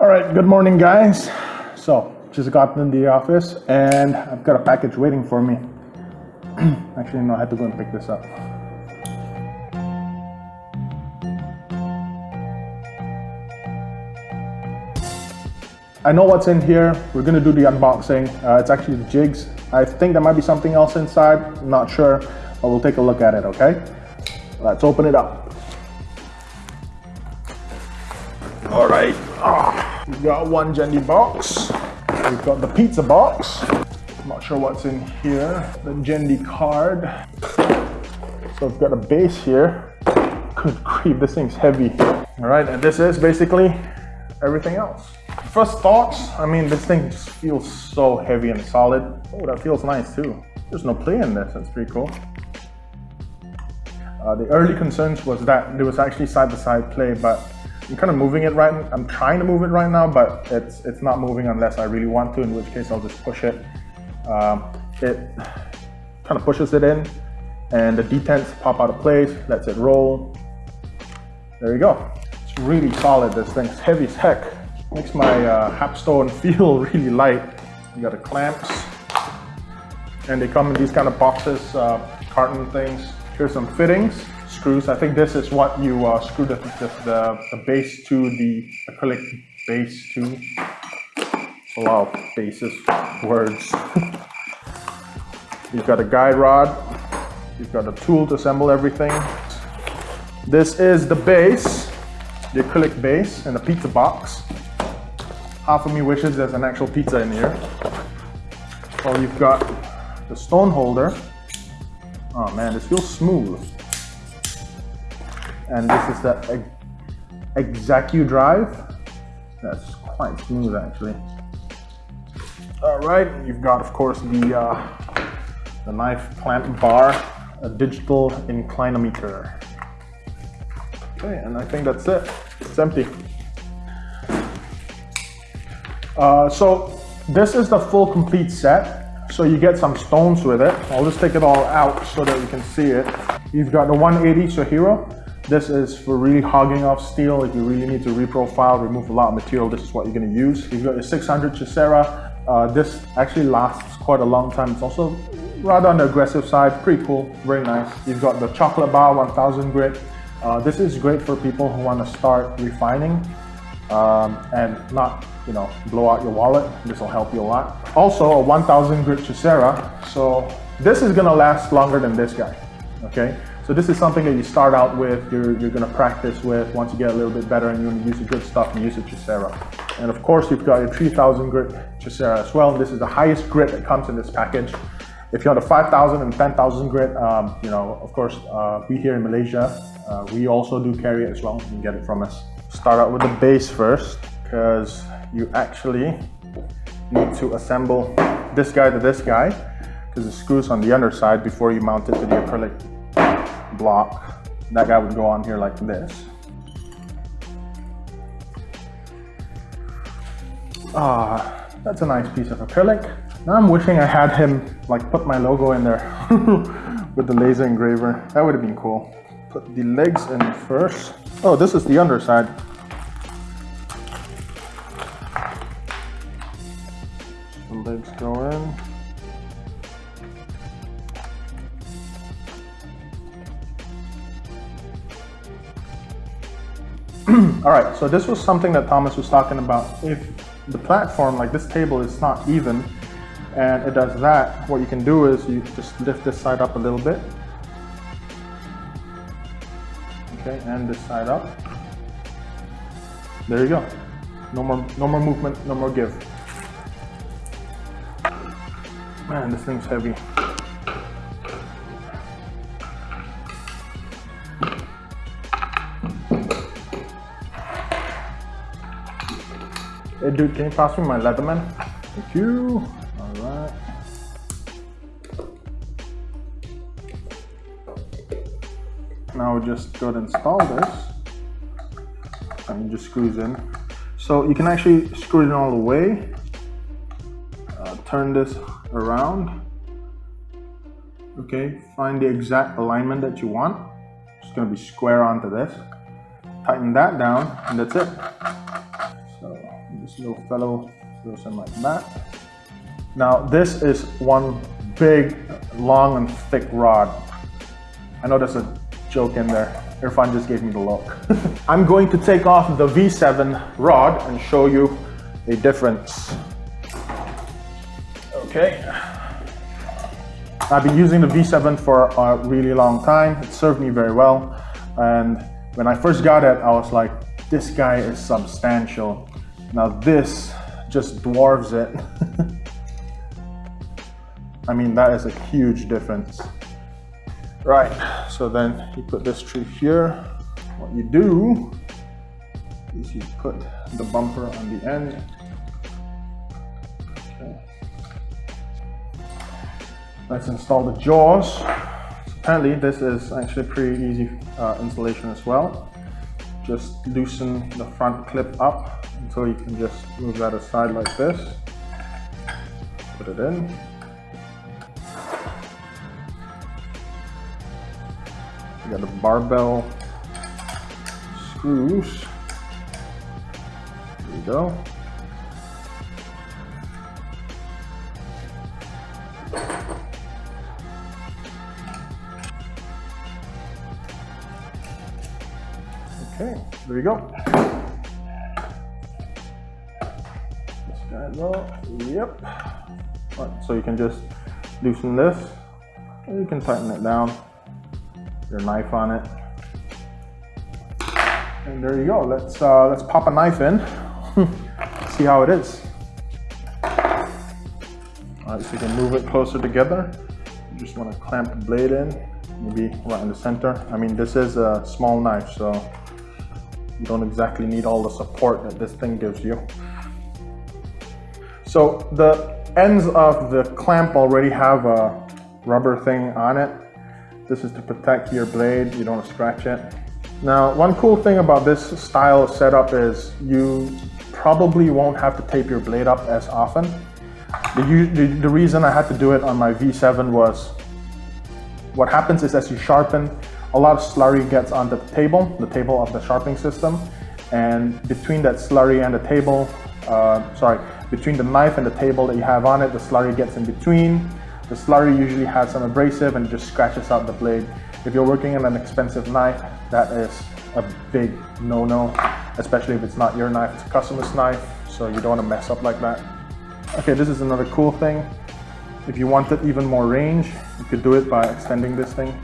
All right, good morning, guys. So, just got in the office and I've got a package waiting for me. Actually, no, I had to go and pick this up. I know what's in here. We're gonna do the unboxing. Uh, it's actually the jigs. I think there might be something else inside. I'm not sure, but we'll take a look at it, okay? Let's open it up. All right. Oh, we've got one Jende box. We've got the pizza box. Not sure what's in here. The Jende card. So we've got a base here. Good grief, this thing's heavy. All right, and this is basically everything else. First thoughts, I mean, this thing just feels so heavy and solid. Oh, that feels nice too. There's no play in this, that's pretty cool. Uh, the early concerns was that there was actually side-by-side -side play, but I'm kind of moving it right, I'm trying to move it right now, but it's, it's not moving unless I really want to, in which case I'll just push it. Um, it kind of pushes it in and the detents pop out of place, lets it roll. There you go. It's really solid, this thing's heavy as heck. Makes my uh, Hapstone feel really light. You got the clamps and they come in these kind of boxes, uh, carton things. Here's some fittings screws. I think this is what you uh, screw the, the, the, base to the acrylic base to. A lot of bases, words. You've got a guide rod. You've got a tool to assemble everything. This is the base, the acrylic base and the pizza box. Half of me wishes there's an actual pizza in here. Oh, you've got the stone holder. Oh man, this feels smooth and this is the Exacu drive. That's quite smooth actually. All right, you've got of course the, uh, the knife clamp bar, a digital inclinometer. Okay, and I think that's it. It's empty. Uh, so this is the full complete set. So you get some stones with it. I'll just take it all out so that you can see it. You've got the 180 Shahiro, this is for really hogging off steel. If you really need to reprofile, remove a lot of material, this is what you're gonna use. You've got your 600 Chosera. Uh, this actually lasts quite a long time. It's also rather on the aggressive side, pretty cool, very nice. You've got the Chocolate Bar 1000 grit. Uh, this is great for people who wanna start refining um, and not you know, blow out your wallet. This will help you a lot. Also a 1000 grit Chosera. So this is gonna last longer than this guy, okay? So this is something that you start out with, you're, you're gonna practice with. Once you get a little bit better and you wanna use the good stuff, and use a Chosera. And of course, you've got your 3000 grit Chosera as well. And This is the highest grit that comes in this package. If you're on the 5,000 and 10,000 grit, um, you know, of course, uh, we here in Malaysia, uh, we also do carry it as well. You can get it from us. Start out with the base first, because you actually need to assemble this guy to this guy, because the screws on the underside before you mount it to the acrylic block. That guy would go on here like this. Ah, that's a nice piece of acrylic. Now I'm wishing I had him like put my logo in there with the laser engraver. That would have been cool. Put the legs in first. Oh, this is the underside. All right, so this was something that Thomas was talking about. If the platform, like this table, is not even, and it does that, what you can do is you just lift this side up a little bit. Okay, and this side up. There you go. No more, no more movement, no more give. Man, this thing's heavy. Hey dude, can you pass me my Leatherman? Thank you. Alright. Now we just go and install this. And it just screws in. So you can actually screw it all the way. Uh, turn this around. Okay, find the exact alignment that you want. It's gonna be square onto this. Tighten that down and that's it little fellow goes in like that. Now this is one big, long and thick rod. I know there's a joke in there. Irfan just gave me the look. I'm going to take off the V7 rod and show you a difference. Okay. I've been using the V7 for a really long time. It served me very well. And when I first got it, I was like, this guy is substantial. Now this just dwarfs it. I mean, that is a huge difference. Right, so then you put this tree here. What you do is you put the bumper on the end. Okay. Let's install the jaws. Apparently this is actually pretty easy uh, installation as well. Just loosen the front clip up until you can just move that aside like this. Put it in. You got the barbell screws. There you go. Okay, there you go. Yep. Right, so you can just loosen this. And you can tighten it down your knife on it. And there you go. Let's uh, let's pop a knife in. See how it is. All right, so you can move it closer together. You just want to clamp the blade in, maybe right in the center. I mean, this is a small knife, so you don't exactly need all the support that this thing gives you. So the ends of the clamp already have a rubber thing on it this is to protect your blade, you don't scratch it. Now, one cool thing about this style of setup is you probably won't have to tape your blade up as often. The, the, the reason I had to do it on my V7 was what happens is as you sharpen, a lot of slurry gets on the table, the table of the sharpening system. And between that slurry and the table, uh, sorry, between the knife and the table that you have on it, the slurry gets in between. The slurry usually has some abrasive and just scratches out the blade. If you're working on an expensive knife, that is a big no-no, especially if it's not your knife, it's a customer's knife, so you don't want to mess up like that. Okay, this is another cool thing. If you wanted even more range, you could do it by extending this thing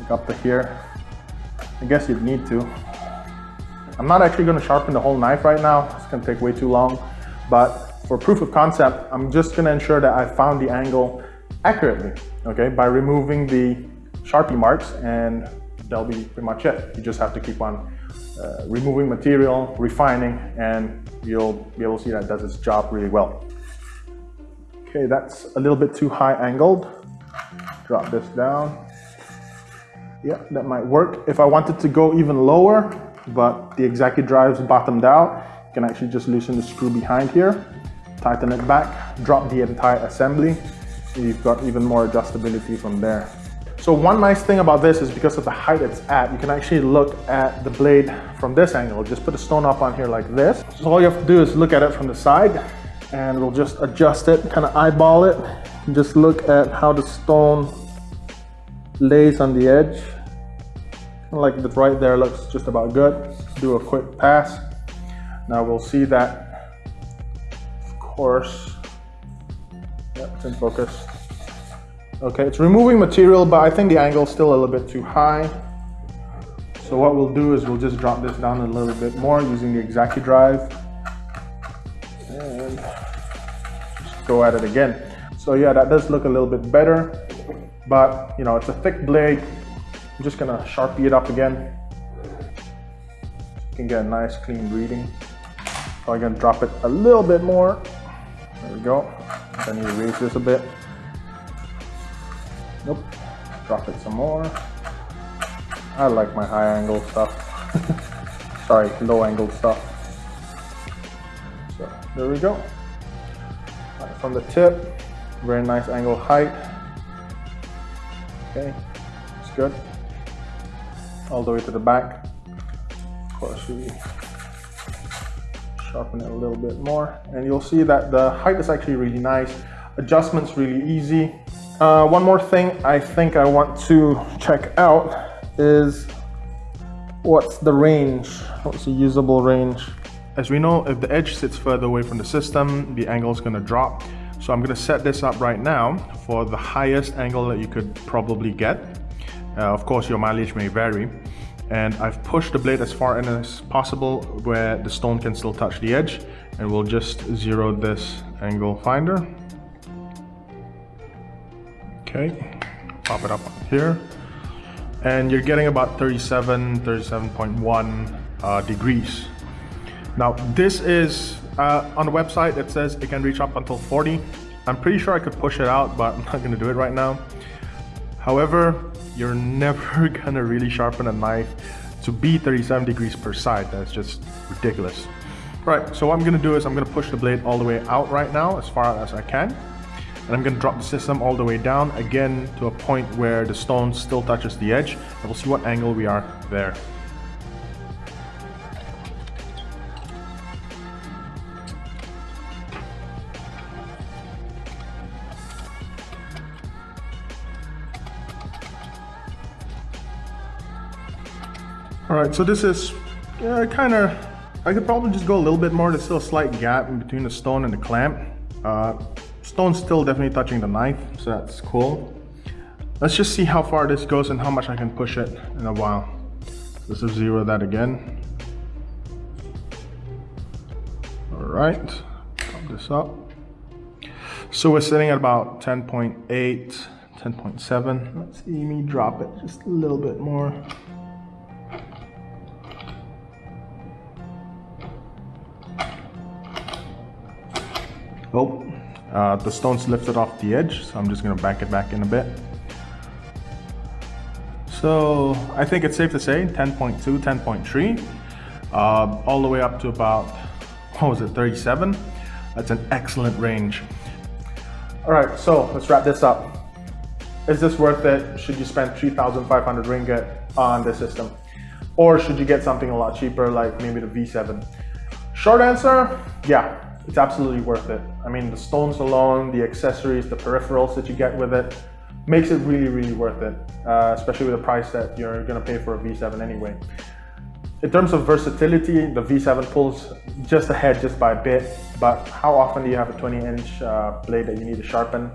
like up to here. I guess you'd need to. I'm not actually going to sharpen the whole knife right now. It's going to take way too long, but for proof of concept, I'm just gonna ensure that I found the angle accurately, okay, by removing the Sharpie marks and that'll be pretty much it. You just have to keep on uh, removing material, refining, and you'll be able to see that it does its job really well. Okay, that's a little bit too high angled. Drop this down. Yeah, that might work. If I wanted to go even lower, but the ExacuDrive's bottomed out, you can actually just loosen the screw behind here tighten it back, drop the entire assembly. You've got even more adjustability from there. So one nice thing about this is because of the height it's at, you can actually look at the blade from this angle. Just put a stone up on here like this. So all you have to do is look at it from the side and we'll just adjust it, kind of eyeball it. And just look at how the stone lays on the edge. Like the right there looks just about good. Do a quick pass. Now we'll see that of course. Yep, it's in focus. Okay, it's removing material, but I think the angle is still a little bit too high. So what we'll do is we'll just drop this down a little bit more using the ExacuDrive. And just go at it again. So yeah, that does look a little bit better, but you know, it's a thick blade. I'm just gonna sharpie it up again. You can get a nice clean reading. Probably gonna drop it a little bit more. There we go. I need to raise this a bit. Nope. Drop it some more. I like my high angle stuff. Sorry, low angle stuff. So there we go. Right from the tip, very nice angle height. Okay, it's good. All the way to the back. Of course, we sharpen it a little bit more. And you'll see that the height is actually really nice. Adjustment's really easy. Uh, one more thing I think I want to check out is what's the range? What's the usable range? As we know, if the edge sits further away from the system, the angle is gonna drop. So I'm gonna set this up right now for the highest angle that you could probably get. Uh, of course, your mileage may vary. And I've pushed the blade as far in as possible where the stone can still touch the edge. And we'll just zero this angle finder. Okay, pop it up here. And you're getting about 37, 37.1 uh, degrees. Now this is, uh, on the website it says it can reach up until 40. I'm pretty sure I could push it out, but I'm not gonna do it right now. However, you're never gonna really sharpen a knife to be 37 degrees per side. That's just ridiculous. Right, so what I'm gonna do is I'm gonna push the blade all the way out right now as far as I can. And I'm gonna drop the system all the way down again to a point where the stone still touches the edge. And we'll see what angle we are there. All right, so this is uh, kind of, I could probably just go a little bit more. There's still a slight gap in between the stone and the clamp. Uh, stone's still definitely touching the knife, so that's cool. Let's just see how far this goes and how much I can push it in a while. Let's just zero that again. All right, pop this up. So we're sitting at about 10.8, 10.7. Let's see me drop it just a little bit more. Oh, uh, the stone's lifted off the edge, so I'm just gonna back it back in a bit. So I think it's safe to say 10.2, 10.3, uh, all the way up to about, what was it, 37? That's an excellent range. All right, so let's wrap this up. Is this worth it? Should you spend 3,500 ringgit on this system? Or should you get something a lot cheaper like maybe the V7? Short answer, yeah, it's absolutely worth it. I mean, the stones alone, the accessories, the peripherals that you get with it, makes it really, really worth it, uh, especially with the price that you're gonna pay for a V7 anyway. In terms of versatility, the V7 pulls just ahead just by a bit, but how often do you have a 20 inch uh, blade that you need to sharpen?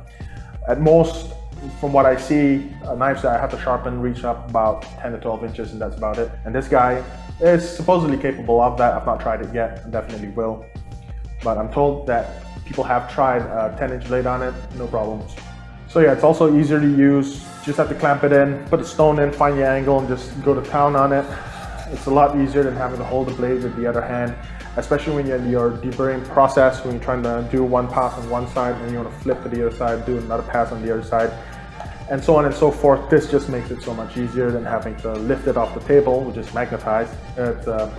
At most, from what I see, uh, knives that I have to sharpen reach up about 10 to 12 inches and that's about it. And this guy is supposedly capable of that. I've not tried it yet, I definitely will but I'm told that people have tried a 10 inch blade on it, no problems. So yeah, it's also easier to use. Just have to clamp it in, put a stone in, find your angle and just go to town on it. It's a lot easier than having to hold the blade with the other hand, especially when you're in your deburring process, when you're trying to do one pass on one side and you want to flip to the other side, do another pass on the other side, and so on and so forth. This just makes it so much easier than having to lift it off the table, which is magnetized. It's, uh,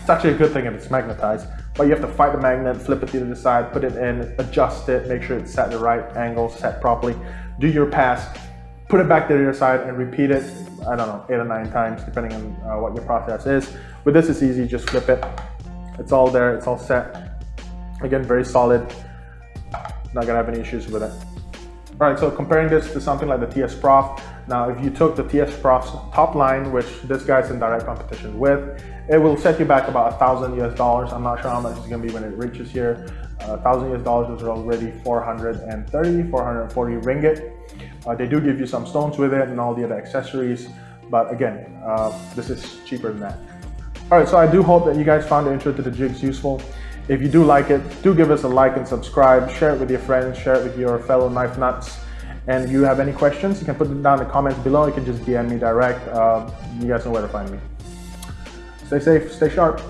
it's actually a good thing if it's magnetized but you have to fight the magnet, flip it to the side, put it in, adjust it, make sure it's set the right angle, set properly, do your pass, put it back to the other side and repeat it, I don't know, eight or nine times, depending on uh, what your process is. With this, it's easy, just flip it. It's all there, it's all set. Again, very solid. Not gonna have any issues with it. All right, so comparing this to something like the TS Prof, now, if you took the TS Prof's top line, which this guy's in direct competition with, it will set you back about a thousand US dollars. I'm not sure how much it's gonna be when it reaches here. A thousand US dollars is already 430, 440 ringgit. Uh, they do give you some stones with it and all the other accessories, but again, uh, this is cheaper than that. All right, so I do hope that you guys found the intro to the jigs useful. If you do like it, do give us a like and subscribe, share it with your friends, share it with your fellow knife nuts. And if you have any questions, you can put them down in the comments below. You can just DM me direct. Uh, you guys know where to find me. Stay safe, stay sharp.